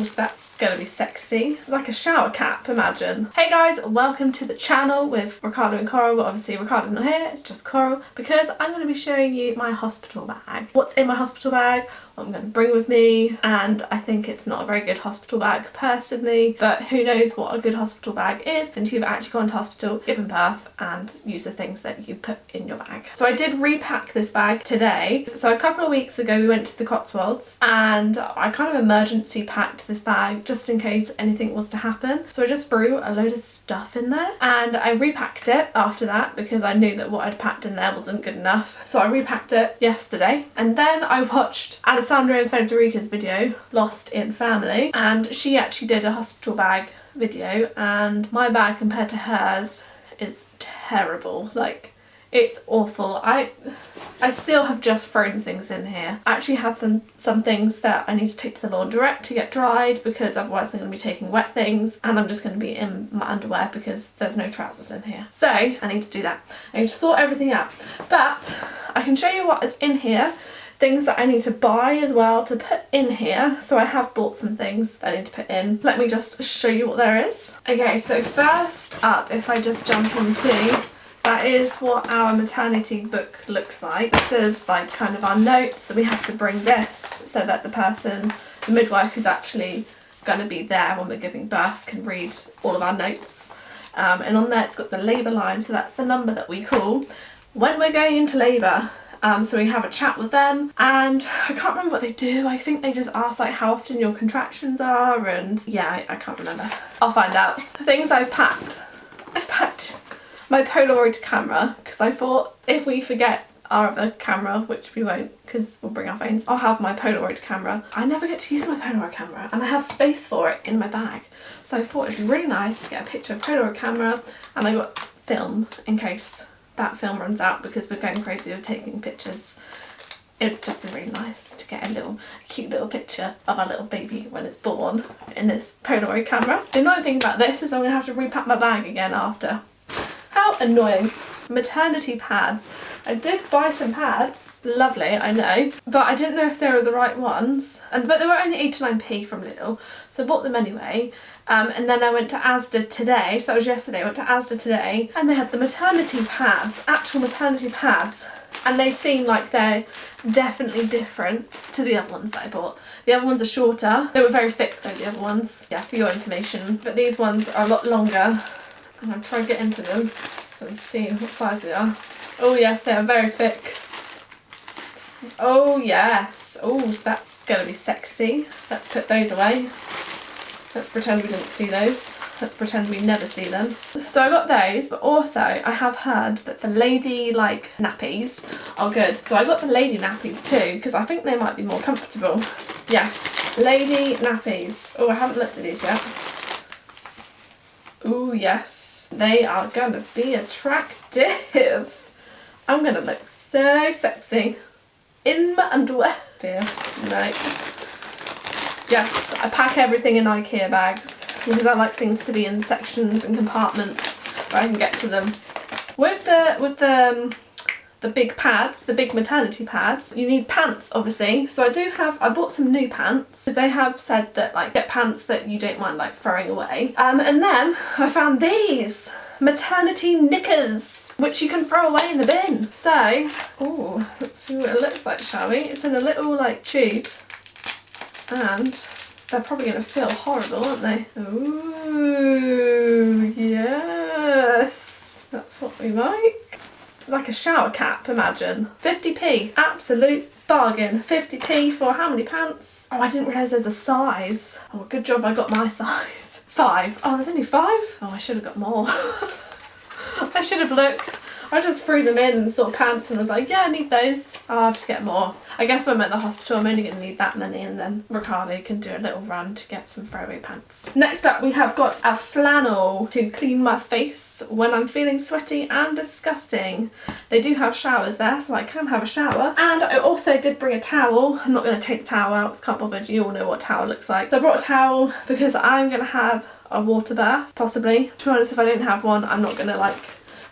That's gonna be sexy. Like a shower cap, imagine. Hey guys, welcome to the channel with Ricardo and Coral, but obviously Ricardo's not here, it's just Coral, because I'm gonna be showing you my hospital bag. What's in my hospital bag, I'm gonna bring with me, and I think it's not a very good hospital bag personally, but who knows what a good hospital bag is until you've actually gone to hospital, given birth, and use the things that you put in your bag. So I did repack this bag today. So a couple of weeks ago we went to the Cotswolds and I kind of emergency packed this bag just in case anything was to happen. So I just threw a load of stuff in there and I repacked it after that because I knew that what I'd packed in there wasn't good enough. So I repacked it yesterday and then I watched Alessandra and Federica's video, Lost in Family, and she actually did a hospital bag video and my bag compared to hers is terrible. Like it's awful. I I still have just thrown things in here. I actually have them, some things that I need to take to the laundrette to get dried because otherwise I'm going to be taking wet things and I'm just going to be in my underwear because there's no trousers in here. So I need to do that. I need to sort everything out. But I can show you what is in here things that I need to buy as well to put in here. So I have bought some things that I need to put in. Let me just show you what there is. Okay, so first up, if I just jump into that is what our maternity book looks like. This is like kind of our notes. So we have to bring this so that the person, the midwife who's actually going to be there when we're giving birth can read all of our notes. Um, and on there it's got the labour line, so that's the number that we call when we're going into labour. Um, so we have a chat with them and I can't remember what they do. I think they just ask like how often your contractions are and yeah, I, I can't remember. I'll find out. the Things I've packed. I've packed my Polaroid camera because I thought if we forget our other camera, which we won't because we'll bring our phones, I'll have my Polaroid camera. I never get to use my Polaroid camera and I have space for it in my bag. So I thought it'd be really nice to get a picture of Polaroid camera and I got film in case that film runs out because we're going crazy with taking pictures. It'd just be really nice to get a little cute little picture of our little baby when it's born in this Polaroid camera. The annoying thing about this is I'm going to have to repack my bag again after how annoying. Maternity pads. I did buy some pads, lovely, I know, but I didn't know if they were the right ones. And But they were only 89p from Lidl, so I bought them anyway. Um, and then I went to Asda today, so that was yesterday, I went to Asda today, and they had the maternity pads, actual maternity pads. And they seem like they're definitely different to the other ones that I bought. The other ones are shorter. They were very thick though, the other ones. Yeah, for your information. But these ones are a lot longer I'm to try and get into them so I can see what size they are. Oh yes, they are very thick. Oh yes. Oh, so that's going to be sexy. Let's put those away. Let's pretend we didn't see those. Let's pretend we never see them. So I got those, but also I have heard that the lady like nappies are good. So I got the lady nappies too, because I think they might be more comfortable. Yes, lady nappies. Oh, I haven't looked at these yet. Oh yes. They are going to be attractive. I'm going to look so sexy in my underwear. Dear, no. Yes, I pack everything in Ikea bags because I like things to be in sections and compartments where I can get to them. With the, with the um, the big pads, the big maternity pads. You need pants obviously. So I do have, I bought some new pants because they have said that like get pants that you don't mind like throwing away. Um, and then I found these maternity knickers which you can throw away in the bin. So, oh, let's see what it looks like shall we? It's in a little like tube and they're probably going to feel horrible aren't they? Ooh, yes, that's what we like like a shower cap, imagine. 50p, absolute bargain. 50p for how many pants? Oh, I didn't realise there was a size. Oh, good job I got my size. Five. Oh, there's only five? Oh, I should have got more. I should have looked. I just threw them in sort of pants and was like, yeah, I need those. I'll have to get more. I guess when I'm at the hospital, I'm only going to need that many and then Ricardo can do a little run to get some throwaway pants. Next up, we have got a flannel to clean my face when I'm feeling sweaty and disgusting. They do have showers there, so I can have a shower. And I also did bring a towel. I'm not going to take the towel out because can't bother. You all know what towel looks like. So I brought a towel because I'm going to have a water bath, possibly. To be honest, if I didn't have one, I'm not going to like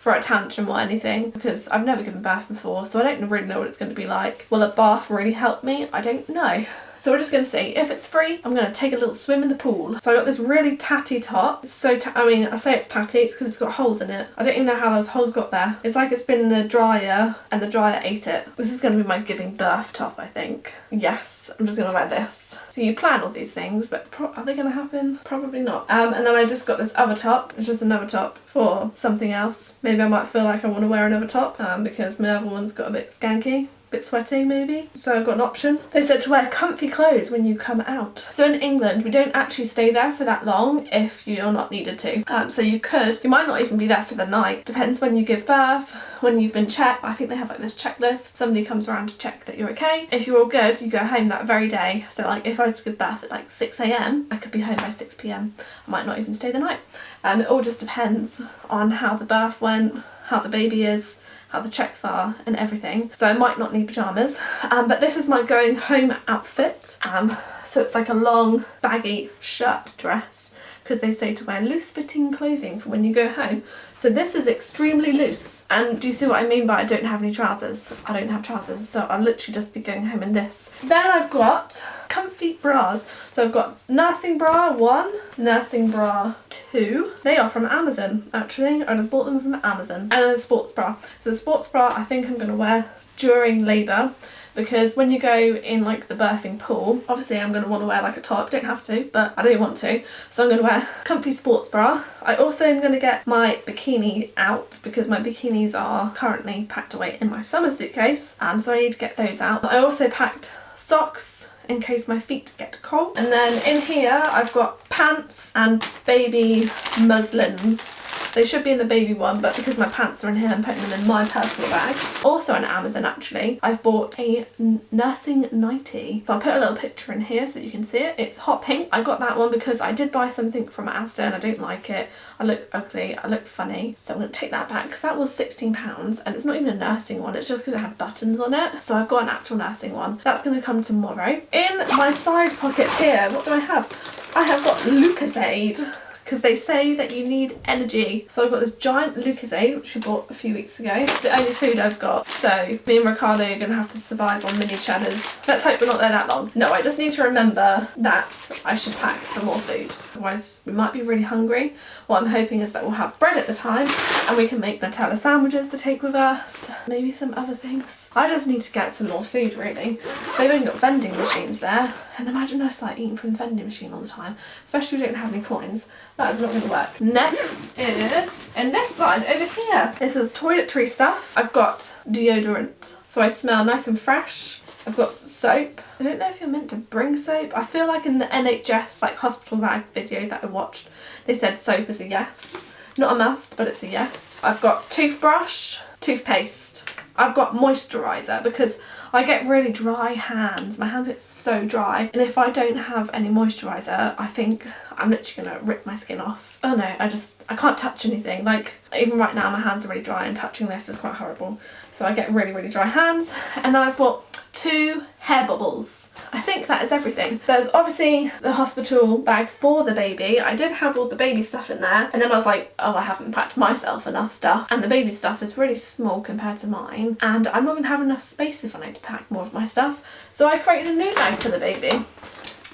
for a tantrum or anything because I've never given birth before so I don't really know what it's going to be like. Will a bath really help me? I don't know. So we're just going to see. If it's free, I'm going to take a little swim in the pool. So I got this really tatty top. It's so, I mean, I say it's tatty, it's because it's got holes in it. I don't even know how those holes got there. It's like it's been in the dryer and the dryer ate it. This is going to be my giving birth top, I think. Yes, I'm just going to wear this. So you plan all these things, but are they going to happen? Probably not. Um, and then I just got this other top. It's just another top for something else. Maybe I might feel like I want to wear another top um, because my other one's got a bit skanky bit sweaty maybe so I've got an option. They said to wear comfy clothes when you come out. So in England we don't actually stay there for that long if you're not needed to. Um, so you could, you might not even be there for the night. Depends when you give birth, when you've been checked. I think they have like this checklist. Somebody comes around to check that you're okay. If you're all good you go home that very day. So like if I was to give birth at like 6am I could be home by 6pm. I might not even stay the night. And um, it all just depends on how the birth went, how the baby is, how the checks are and everything. So I might not need pyjamas. Um, but this is my going home outfit. Um, so it's like a long baggy shirt dress because they say to wear loose fitting clothing for when you go home. So this is extremely loose. And do you see what I mean by I don't have any trousers? I don't have trousers, so I'll literally just be going home in this. Then I've got comfy bras. So I've got nursing bra one, nursing bra two. They are from Amazon, actually. I just bought them from Amazon. And a sports bra. So the sports bra I think I'm going to wear during labour because when you go in like the birthing pool obviously I'm going to want to wear like a top don't have to but I don't want to so I'm going to wear comfy sports bra. I also am going to get my bikini out because my bikinis are currently packed away in my summer suitcase um, so I need to get those out. I also packed socks in case my feet get cold. And then in here I've got pants and baby muslins they should be in the baby one, but because my pants are in here, I'm putting them in my personal bag. Also on Amazon, actually, I've bought a nursing nightie. So I'll put a little picture in here so you can see it. It's hot pink. I got that one because I did buy something from Asda and I don't like it. I look ugly, I look funny. So I'm going to take that back because that was £16 and it's not even a nursing one. It's just because it had buttons on it. So I've got an actual nursing one. That's going to come tomorrow. In my side pocket here, what do I have? I have got Lucozade because they say that you need energy. So I've got this giant Lucozade, which we bought a few weeks ago. It's the only food I've got. So me and Ricardo are going to have to survive on mini cheddars. Let's hope we're not there that long. No, I just need to remember that I should pack some more food. Otherwise we might be really hungry. What I'm hoping is that we'll have bread at the time and we can make Nutella sandwiches to take with us. Maybe some other things. I just need to get some more food really. So they've even got vending machines there. And imagine us like eating from the vending machine all the time. Especially if we don't have any coins. That is not going to work. Next is in this side over here. This is toiletry stuff. I've got deodorant. So I smell nice and fresh. I've got soap. I don't know if you're meant to bring soap. I feel like in the NHS like hospital bag video that I watched, they said soap is a yes. Not a must, but it's a yes. I've got toothbrush, toothpaste. I've got moisturiser because I get really dry hands. My hands get so dry. And if I don't have any moisturiser, I think I'm literally going to rip my skin off. Oh no, I just, I can't touch anything. Like, even right now my hands are really dry and touching this is quite horrible. So I get really, really dry hands. And then I've got two hair bubbles. I think that is everything. There's obviously the hospital bag for the baby. I did have all the baby stuff in there and then I was like, oh, I haven't packed myself enough stuff. And the baby stuff is really small compared to mine and I'm not going to have enough space if I need to pack more of my stuff. So I created a new bag for the baby.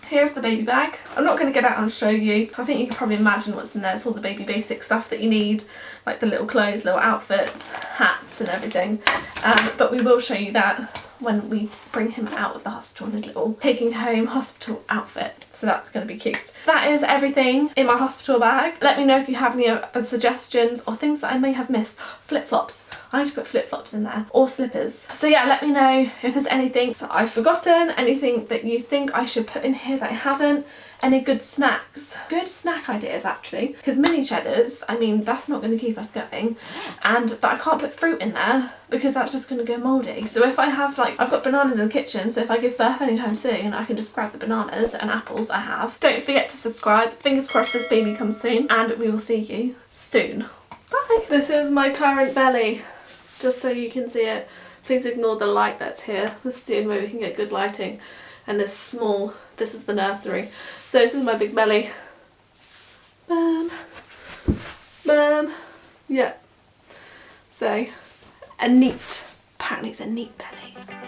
Here's the baby bag. I'm not going to get out and show you. I think you can probably imagine what's in there. It's all the baby basic stuff that you need, like the little clothes, little outfits, hats and everything. Um, but we will show you that when we bring him out of the hospital in his little taking home hospital outfit. So that's going to be cute. That is everything in my hospital bag. Let me know if you have any other suggestions or things that I may have missed. Flip-flops. I need to put flip-flops in there. Or slippers. So yeah, let me know if there's anything that I've forgotten, anything that you think I should put in here that I haven't any good snacks. Good snack ideas actually because mini cheddars I mean that's not going to keep us going and but I can't put fruit in there because that's just going to go mouldy so if I have like I've got bananas in the kitchen so if I give birth anytime soon I can just grab the bananas and apples I have. Don't forget to subscribe. Fingers crossed this baby comes soon and we will see you soon. Bye! This is my current belly just so you can see it. Please ignore the light that's here. This is the only way we can get good lighting and this small, this is the nursery. So this is my big belly. Burn, burn, yeah. So, a neat, apparently it's a neat belly.